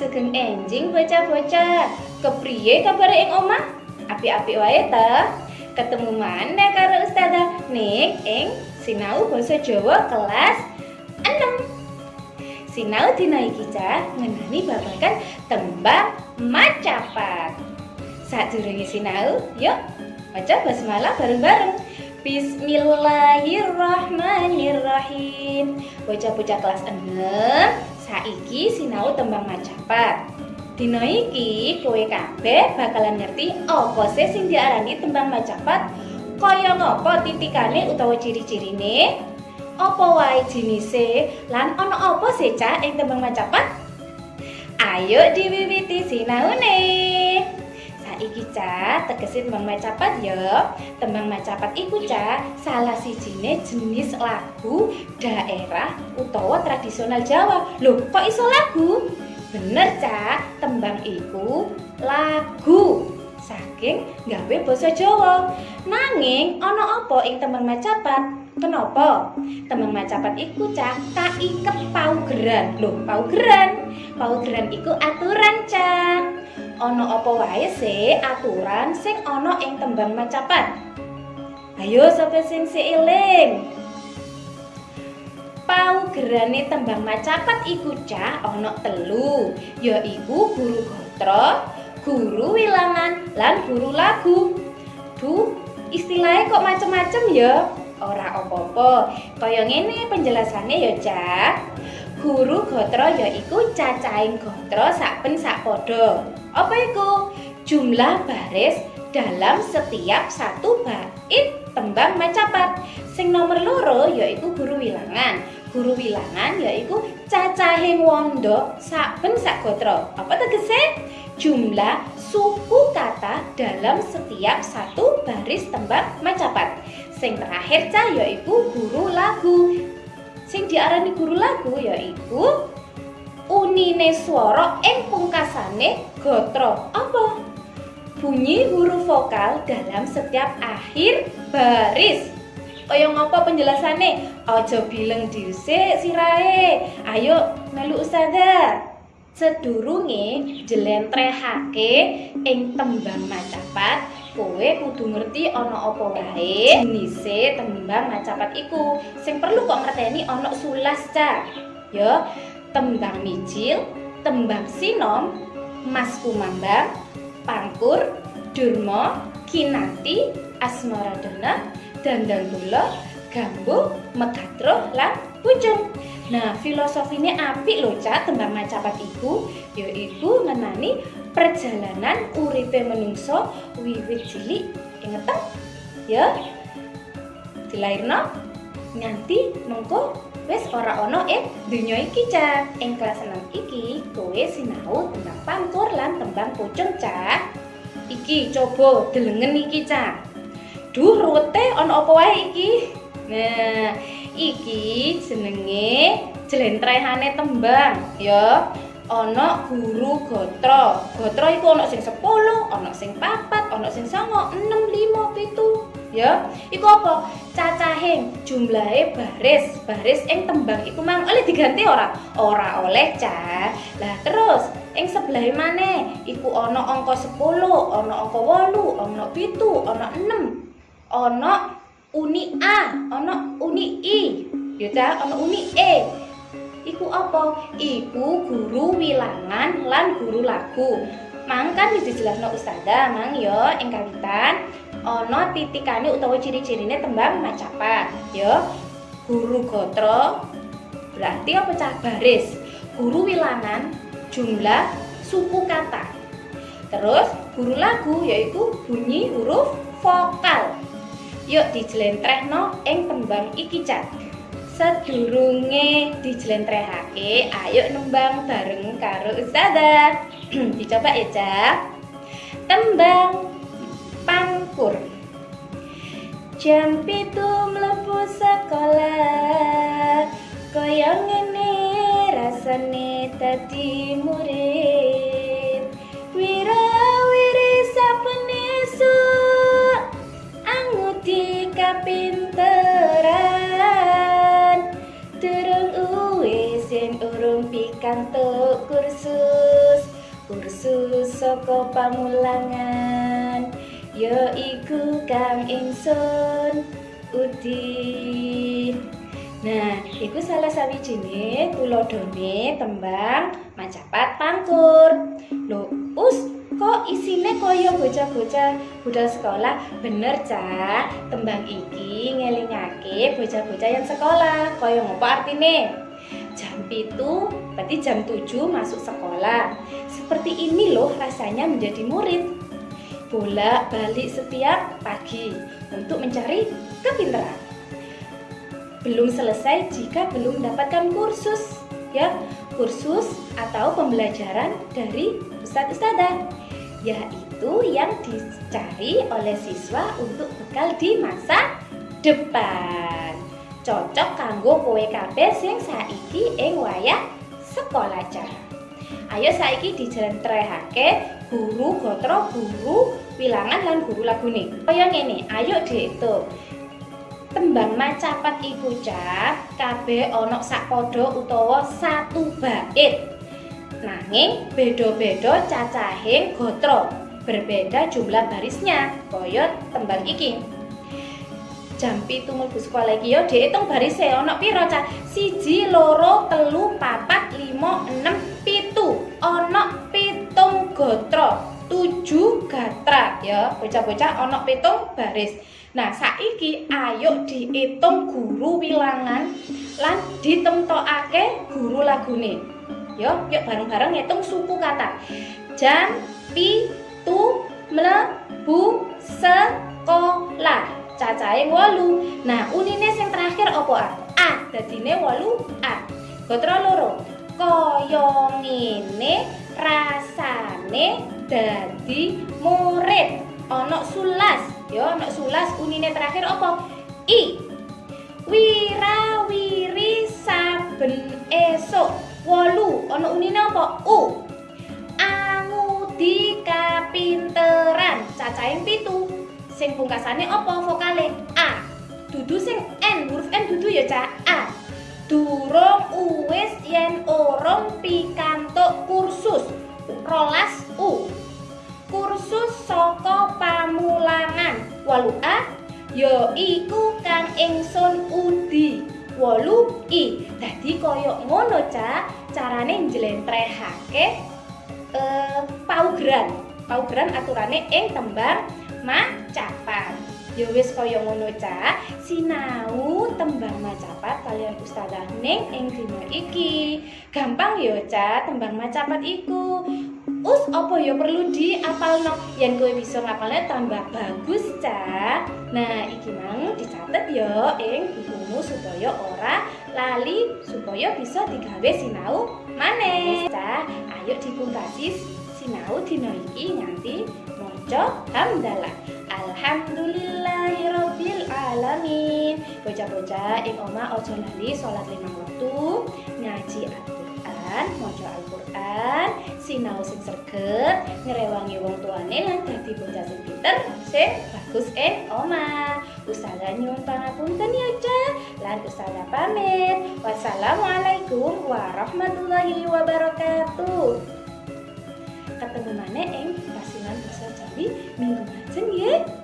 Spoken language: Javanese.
Sugeng enjing bocah-bocah. Kepriye kabar ing omah? Api-api wae ta? Ketemu mana karo Ustazah Nik ing sinau basa Jawa kelas 6. Sinau dina iki cah ngenani babagan tembang macapat. Sadurunge sinau, yuk maca basmalah bareng-bareng. Bismillahirrahmanirrahim. Bocah-bocah kelas 6 saiki sinau tembang macapat. Dina iki kowe kabeh bakalan ngerti apa sih sing diarani tembang macapat? Kaya ngapa titikane utawa ciri-cirine? Apa wae jenise? Lan ana apa sih cah ing tembang macapat? Ayo diwiwiti sinaune iki ca tegese tembang macapat ya tembang macapat iku ca salah sijine jenis lagu daerah utawa tradisional Jawa lho kok iso lagu bener ca tembang iku lagu saking gawe basa Jawa nanging ana apa ing tembang macapat Kenapa? Tembang macapat iku cah kaiket paugeran. Loh, paugeran. Paugeran iku aturan cah. Ana apa wae sih aturan sing ana ing tembang macapat? Ayo sapa sing seiling? Paugerane tembang macapat iku cah ana telu, yaiku guru gotra, guru wilangan, lan guru lagu. Duh, istilahnya kok macem-macem ya? Ora apa-apa, kaya ngene penjelasannya ya, Cah. Guru gotra yaiku cacahing gotra saben sak padha. Apa itu? Jumlah baris dalam setiap satu bait tembang macapat. Sing nomor loro yaitu guru wilangan. Guru wilangan yaitu cacahing wondo saben sak gotra. Apa tegese? Jumlah suku kata dalam setiap satu baris tembang macapat. Sing terakhir cah yaitu guru lagu. Sing diarani guru lagu yaitu unine swara ing pungkasane gatra. Apa? Bunyi huruf vokal dalam setiap akhir baris. Kaya ngapa penjelasane? Aja bileng dhisik sirahe. Ayo melu ustazah. Sedurunge jlentrehake ing tembang macapat, kowe kudu ngerti ana apa wae jenise tembang macapat iku. Sing perlu kok ngerteni ana sulas, Cak. Ya, tembang micil, tembang sinom, mas kumambang, pangkur, durmo, kinanti, asmaradana, dandang gula, gambu, megatro, lan pucung. Nah, filosofinya apik lho, Cak, tembang macapat iku, yaitu ngenani perjalanan uripe menungso wiwit cilik inget ya. Dilairno? Nganti mengko wis ora ana ing donya iki cah ing kelas 6 iki kowe sinau tentang pangkur lan tembang pucung cah iki coba delengen iki cah duh ruwete ana apa wae iki? Nah iki jenenge jlentrehane tembang ya ana guru gotra. Gotra iku ana sing 10 ana sing 4 ana sing 9 6 5 7 ya iku apa? Cacahing jumlahe baris. Baris ing tembang iku mang oleh diganti ora? Ora oleh ca. Lah terus ing sebelah mana iku ana angka 10 ana angka 8 ana 7 ana 6 ana uni A ana uni I. Ya ca ana uni E iku apa? Iku guru wilangan lan guru lagu. Mang kan wis dijelasno ustazah. Mang yo ing kawitan. Ana titikane utawa ciri-cirine tembang macapat ya guru gotro berarti apa cah? Baris. Guru wilangan jumlah suku kata. Terus guru lagu yaitu bunyi huruf vokal. Yuk dijlentrehno ing tembang iki cah sedurunge dijlentrehake ayo nembang bareng karo ustazah. Dicoba ya cah tembang pangkur. Jam pitu mlebu sekolah. Kaya ngene rasane dadi pikantuk kursus kursus saka pamulangan ya iku kang ingsun Udin Nah, iku salah sawijine tuladhane tembang Macapat Pangkur. Lho, us kok isine kaya bocah-bocah budal sekolah? Bener, Cak. Tembang iki ngelingake bocah-bocah yang sekolah. Kaya ngopo artine? Jam itu berarti jam 7 masuk sekolah. Seperti ini loh rasanya menjadi murid. Bolak-balik setiap pagi untuk mencari kepintaran belum selesai jika belum mendapatkan kursus ya kursus atau pembelajaran dari ustadz ustadzah yaitu yang dicari oleh siswa untuk bekal di masa depan cocok kanggo kowe kabeh sing saiki ing wayah sekolah cah ayo saiki dijentrehake guru gotro guru wilangan lan guru lagune. Kaya ngene ayo dihitung tembang macapat iku cah kabeh ana sak padha utawa satu bait. Nanging beda-beda cacahing gotra berbeda jumlah barisnya kaya tembang iki jam pitu mlebu sekolah iki yo diitung barise ana pira cah siji loro telu papat lima enam pitu ana pitung gotra tujuh gatra ya bocah-bocah ana pitung baris Nah, saiki ayo diitung guru wilangan lan ditemtokake guru lagune. Yo, yuk bareng-bareng ngitung suku kata. Jan, pi, tu, mlebu, sekolah. Cacahe 8. Nah, unine sing terakhir apa A? A, dadine 8 A. Gotra loro. Kaya ngene rasane dadi murid. Ana sulas. Yo, nek sulas unine terakhir apa? I. Wira wiri saben esok. Wolu, ana unine apa? U. Angudi kapinteran. Cacahe pitu. Sing pungkasane apa vokale? A. Dudu sing N, huruf N dudu ya, Cak. A. Durung uwis yen orang pikantuk kursus. Rolas U. Kursus saka pamulangan walu a ya iku kang ingsun udi walu i dadi kaya ngono ca carane njlentrehake eh paugeran paugeran aturane ing tembang macapat. Ya wis kaya ngono ca sinau tembang macapat kalian ustazah ning ing dina iki. Gampang ya ca tembang macapat iku. Us apa ya perlu diapalno? Yen kowe bisa ngapalnya tambah bagus cah nah iki mang dicatet ya ing bukumu supaya ora lali supaya bisa digawe sinau maneh cah ayo dipungkasi sinau dina iki nganti maca hamdalah alhamdulillahirabbil alamin bocah-bocah ing omah aja lali salat lima waktu ngaji Al-Qur'an maca Al-Qur'an sinau sing sreget ngrewangi wong tuane lan dadi bocah sing pinter sing bagus ing omah. Ustazah nyuwun pangapunten ya Ca lan ustazah pamit. Wassalamualaikum warahmatullahi wabarakatuh. Ketemu mana ing 어차피 민구나 승리의